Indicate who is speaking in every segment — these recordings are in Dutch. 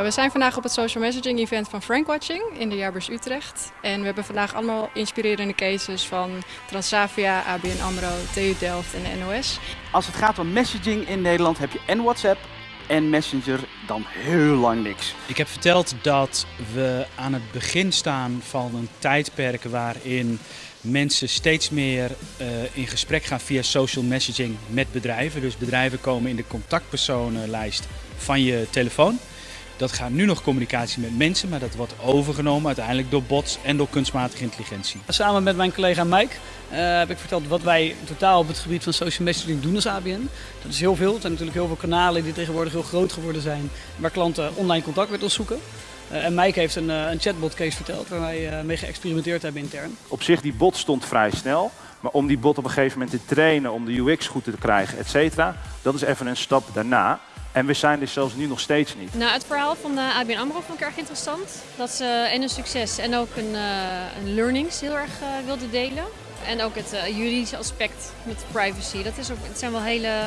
Speaker 1: we zijn vandaag op het social messaging event van Frankwatching in de Jaarbeurs Utrecht. En we hebben vandaag allemaal inspirerende cases van Transavia, ABN AMRO, TU Delft en de NOS.
Speaker 2: Als het gaat om messaging in Nederland heb je en WhatsApp en Messenger dan heel lang niks.
Speaker 3: Ik heb verteld dat we aan het begin staan van een tijdperk waarin mensen steeds meer uh, in gesprek gaan via social messaging met bedrijven. Dus bedrijven komen in de contactpersonenlijst van je telefoon. Dat gaat nu nog communicatie met mensen, maar dat wordt overgenomen uiteindelijk door bots en door kunstmatige intelligentie.
Speaker 4: Samen met mijn collega Mike uh, heb ik verteld wat wij totaal op het gebied van social messaging doen als ABN. Dat is heel veel. Er zijn natuurlijk heel veel kanalen die tegenwoordig heel groot geworden zijn, waar klanten online contact met ons zoeken. Uh, en Mike heeft een, uh, een chatbot case verteld waar wij mee geëxperimenteerd hebben intern.
Speaker 5: Op zich, die bot stond vrij snel. Maar om die bot op een gegeven moment te trainen, om de UX goed te krijgen, et cetera, dat is even een stap daarna. En we zijn er zelfs nu nog steeds niet.
Speaker 1: Nou, het verhaal van de ABN AMRO vond ik erg interessant. Dat ze en een succes en ook een, uh, een learnings heel erg uh, wilden delen. En ook het uh, juridische aspect met privacy. Dat is ook, het zijn wel hele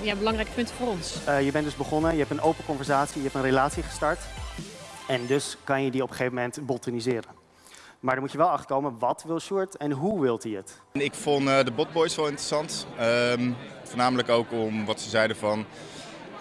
Speaker 1: ja, belangrijke punten voor ons.
Speaker 6: je bent dus begonnen, je hebt een open conversatie, je hebt een relatie gestart. En dus kan je die op een gegeven moment botaniseren. Maar dan moet je wel achterkomen, wat wil Short en hoe wilt hij het?
Speaker 7: Ik vond de botboys wel interessant. Um, voornamelijk ook om wat ze zeiden van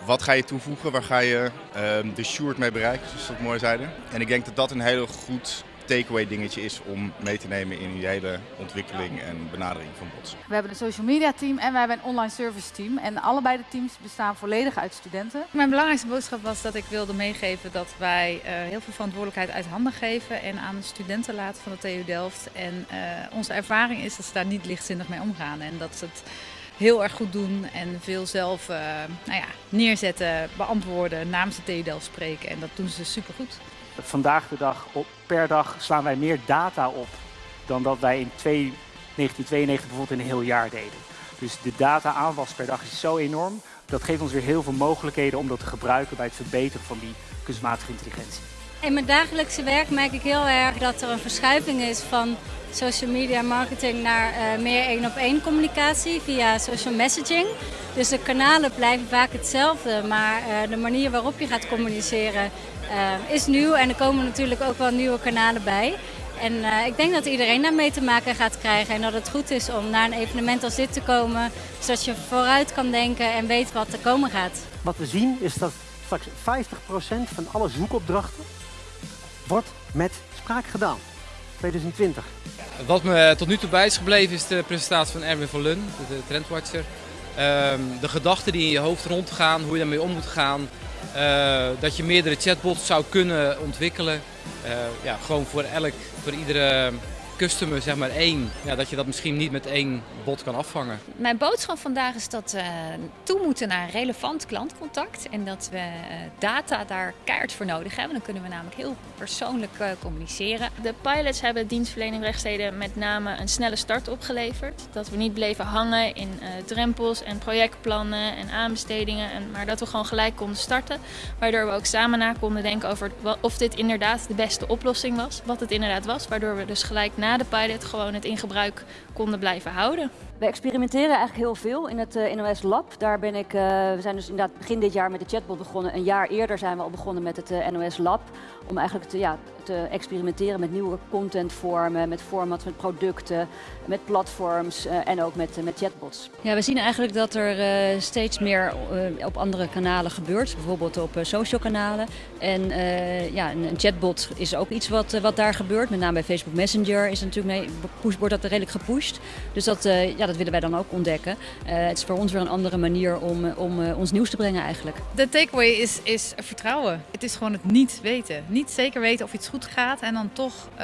Speaker 7: wat ga je toevoegen? Waar ga je um, de short mee bereiken, zoals ze dat mooi zeiden. En ik denk dat dat een heel goed takeaway dingetje is om mee te nemen in je hele ontwikkeling en benadering van bots.
Speaker 8: We hebben een social media team en we hebben een online service team. En allebei de teams bestaan volledig uit studenten.
Speaker 9: Mijn belangrijkste boodschap was dat ik wilde meegeven dat wij uh, heel veel verantwoordelijkheid uit handen geven en aan de studenten laten van de TU Delft. En uh, onze ervaring is dat ze daar niet lichtzinnig mee omgaan en dat ze het heel erg goed doen en veel zelf uh, nou ja, neerzetten, beantwoorden, namens de Delft spreken. En dat doen ze supergoed.
Speaker 2: Vandaag de dag, op, per dag, slaan wij meer data op dan dat wij in 1992 bijvoorbeeld in een heel jaar deden. Dus de data-aanwas per dag is zo enorm. Dat geeft ons weer heel veel mogelijkheden om dat te gebruiken bij het verbeteren van die kunstmatige intelligentie.
Speaker 10: In mijn dagelijkse werk merk ik heel erg dat er een verschuiving is van social media marketing naar uh, meer één op één communicatie via social messaging. Dus de kanalen blijven vaak hetzelfde, maar uh, de manier waarop je gaat communiceren uh, is nieuw en er komen natuurlijk ook wel nieuwe kanalen bij. En ik denk dat iedereen daarmee te maken gaat krijgen en dat het goed is om naar een evenement als dit te komen, zodat je vooruit kan denken en weet wat er komen gaat.
Speaker 11: Wat we zien is dat straks 50% van alle zoekopdrachten wordt met spraak gedaan. 2020.
Speaker 12: Wat me tot nu toe bij is gebleven is de presentatie van Erwin van Lun, de trendwatcher. Um, de gedachten die in je hoofd rondgaan, hoe je daarmee om moet gaan. Uh, dat je meerdere chatbots zou kunnen ontwikkelen. Uh, ja, gewoon voor, elk, voor iedere customer zeg maar één, ja, dat je dat misschien niet met één bot kan afvangen.
Speaker 13: Mijn boodschap vandaag is dat we toe moeten naar relevant klantcontact en dat we data daar keihard voor nodig hebben. Dan kunnen we namelijk heel persoonlijk communiceren.
Speaker 14: De pilots hebben dienstverlening rechtsteden met name een snelle start opgeleverd. Dat we niet bleven hangen in uh, drempels en projectplannen en aanbestedingen, en, maar dat we gewoon gelijk konden starten. Waardoor we ook samen na konden denken over of dit inderdaad de beste oplossing was. Wat het inderdaad was, waardoor we dus gelijk na de pilot gewoon het in gebruik konden blijven houden.
Speaker 15: We experimenteren eigenlijk heel veel in het uh, NOS Lab. Daar ben ik, uh, we zijn dus inderdaad begin dit jaar met de chatbot begonnen. Een jaar eerder zijn we al begonnen met het uh, NOS Lab. Om eigenlijk te, ja, te experimenteren met nieuwe contentvormen, met formats, met producten, met platforms en ook met, met chatbots.
Speaker 16: Ja, we zien eigenlijk dat er steeds meer op andere kanalen gebeurt. Bijvoorbeeld op social kanalen. En ja, een, een, chatbot is ook iets wat, wat daar gebeurt. Met name bij Facebook Messenger is natuurlijk mee, wordt dat redelijk gepusht. Dus dat, ja, dat willen wij dan ook ontdekken. Uh, het is voor ons weer een andere manier om, om uh, ons nieuws te brengen eigenlijk.
Speaker 9: De takeaway is, is vertrouwen. Het is gewoon het niet weten. Niet zeker weten of iets goed gaat en dan toch uh,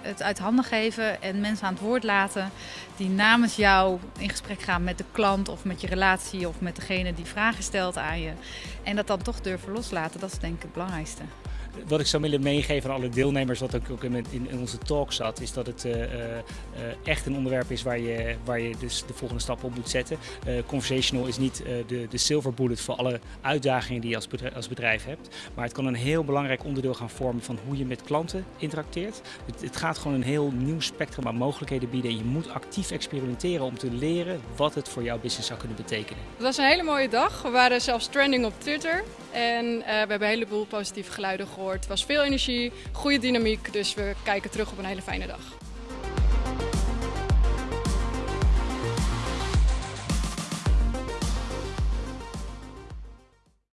Speaker 9: het uit handen geven en mensen aan het woord laten die namens jou in gesprek gaan met de klant of met je relatie of met degene die vragen stelt aan je. En dat dan toch durven loslaten, dat is denk ik het belangrijkste
Speaker 3: wat ik zou willen meegeven aan alle deelnemers, wat ook in, onze talk zat, is dat het uh, uh, echt een onderwerp is waar je, waar je dus de volgende stap op moet zetten. Uh, conversational is niet de, de silver bullet voor alle uitdagingen die je als bedrijf, als bedrijf, hebt, maar het kan een heel belangrijk onderdeel gaan vormen van hoe je met klanten interacteert. Het, het gaat gewoon een heel nieuw spectrum aan mogelijkheden bieden en je moet actief experimenteren om te leren wat het voor jouw business zou kunnen betekenen.
Speaker 1: Het was een hele mooie dag. We waren zelfs trending op Twitter.
Speaker 17: En we hebben een heleboel positieve geluiden Het was veel energie, goede dynamiek. Dus we kijken terug op een hele fijne dag.